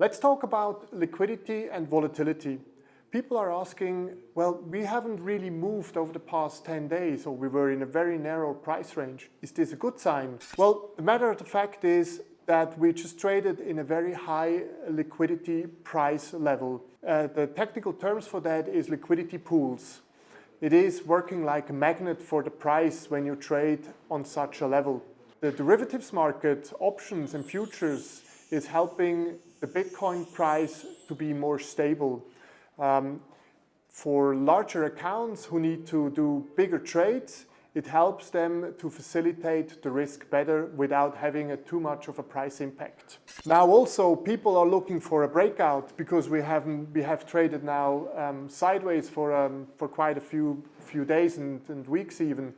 Let's talk about liquidity and volatility. People are asking, well, we haven't really moved over the past 10 days, or we were in a very narrow price range. Is this a good sign? Well, the matter of the fact is that we just traded in a very high liquidity price level. Uh, the technical terms for that is liquidity pools. It is working like a magnet for the price when you trade on such a level. The derivatives market, options and futures, is helping the Bitcoin price to be more stable. Um, for larger accounts who need to do bigger trades, it helps them to facilitate the risk better without having a too much of a price impact. Now also people are looking for a breakout because we have we have traded now um, sideways for um, for quite a few few days and, and weeks even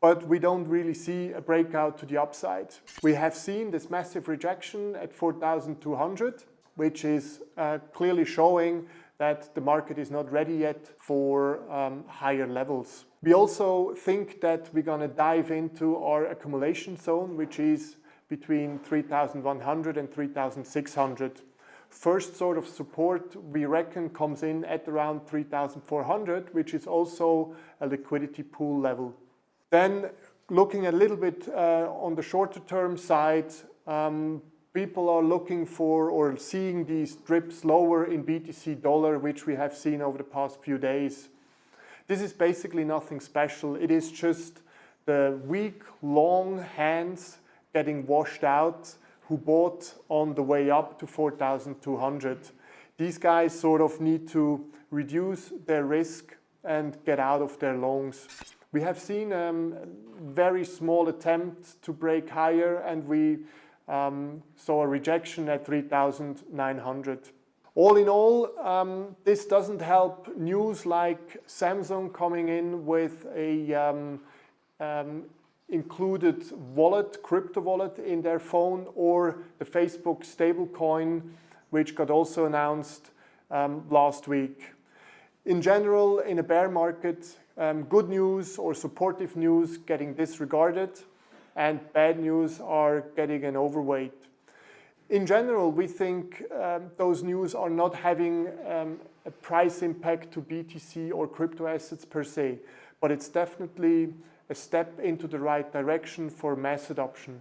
but we don't really see a breakout to the upside. We have seen this massive rejection at 4,200, which is uh, clearly showing that the market is not ready yet for um, higher levels. We also think that we're going to dive into our accumulation zone, which is between 3,100 and 3,600. First sort of support we reckon comes in at around 3,400, which is also a liquidity pool level. Then looking a little bit uh, on the shorter term side, um, people are looking for or seeing these drips lower in BTC dollar, which we have seen over the past few days. This is basically nothing special. It is just the weak, long hands getting washed out who bought on the way up to 4,200. These guys sort of need to reduce their risk and get out of their longs. We have seen a um, very small attempt to break higher and we um, saw a rejection at 3,900. All in all, um, this doesn't help news like Samsung coming in with a um, um, included wallet, crypto wallet in their phone or the Facebook stablecoin, which got also announced um, last week. In general, in a bear market, um, good news or supportive news getting disregarded and bad news are getting an overweight. In general, we think um, those news are not having um, a price impact to BTC or crypto assets per se, but it's definitely a step into the right direction for mass adoption.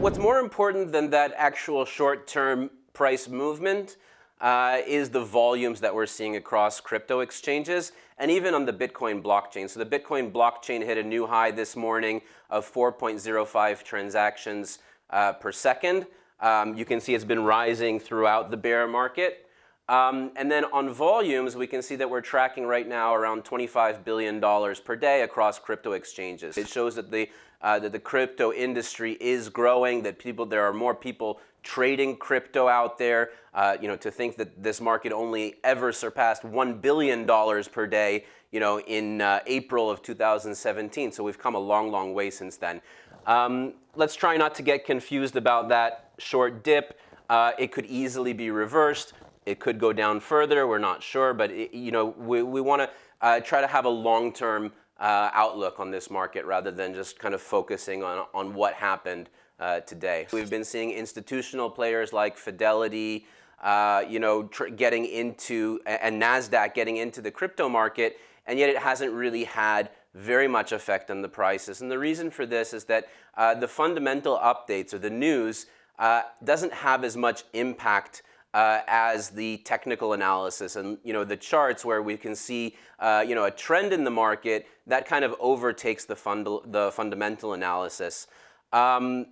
What's more important than that actual short-term price movement uh, is the volumes that we're seeing across crypto exchanges and even on the Bitcoin blockchain. So the Bitcoin blockchain hit a new high this morning of 4.05 transactions uh, per second. Um, you can see it's been rising throughout the bear market. Um, and then on volumes, we can see that we're tracking right now around $25 billion per day across crypto exchanges. It shows that the, uh, that the crypto industry is growing, that people, there are more people trading crypto out there. Uh, you know, to think that this market only ever surpassed $1 billion per day, you know, in uh, April of 2017. So we've come a long, long way since then. Um, let's try not to get confused about that short dip. Uh, it could easily be reversed. It could go down further. We're not sure, but it, you know, we, we want to uh, try to have a long-term uh, outlook on this market rather than just kind of focusing on, on what happened uh, today. We've been seeing institutional players like Fidelity, uh, you know, getting into, and NASDAQ getting into the crypto market, and yet it hasn't really had very much effect on the prices. And the reason for this is that uh, the fundamental updates or the news uh, doesn't have as much impact uh, as the technical analysis and you know the charts where we can see uh, you know a trend in the market that kind of overtakes the, fund the fundamental analysis. Um,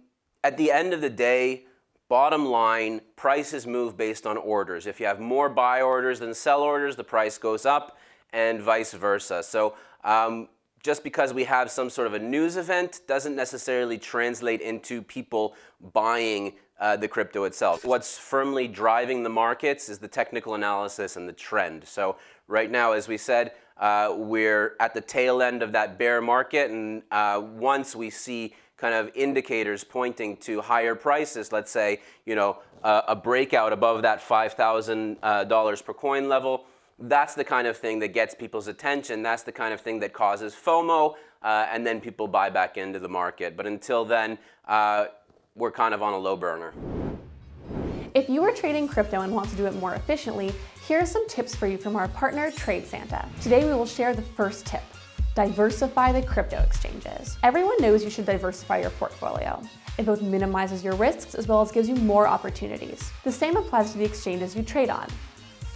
at the end of the day, bottom line, prices move based on orders. If you have more buy orders than sell orders, the price goes up and vice versa. So um, just because we have some sort of a news event doesn't necessarily translate into people buying uh, the crypto itself. What's firmly driving the markets is the technical analysis and the trend. So right now, as we said, uh, we're at the tail end of that bear market, and uh, once we see kind of indicators pointing to higher prices, let's say, you know, a breakout above that $5,000 uh, per coin level, that's the kind of thing that gets people's attention. That's the kind of thing that causes FOMO, uh, and then people buy back into the market. But until then, uh, we're kind of on a low burner. If you are trading crypto and want to do it more efficiently, here are some tips for you from our partner TradeSanta. Today we will share the first tip, diversify the crypto exchanges. Everyone knows you should diversify your portfolio. It both minimizes your risks as well as gives you more opportunities. The same applies to the exchanges you trade on.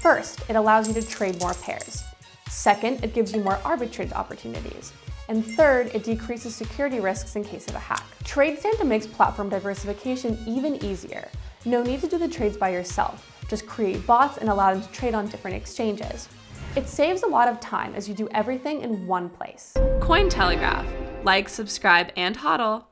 First, it allows you to trade more pairs. Second, it gives you more arbitrage opportunities. And third, it decreases security risks in case of a hack. Trade TradeSanta makes platform diversification even easier. No need to do the trades by yourself. Just create bots and allow them to trade on different exchanges. It saves a lot of time as you do everything in one place. Cointelegraph. Like, subscribe, and hodl.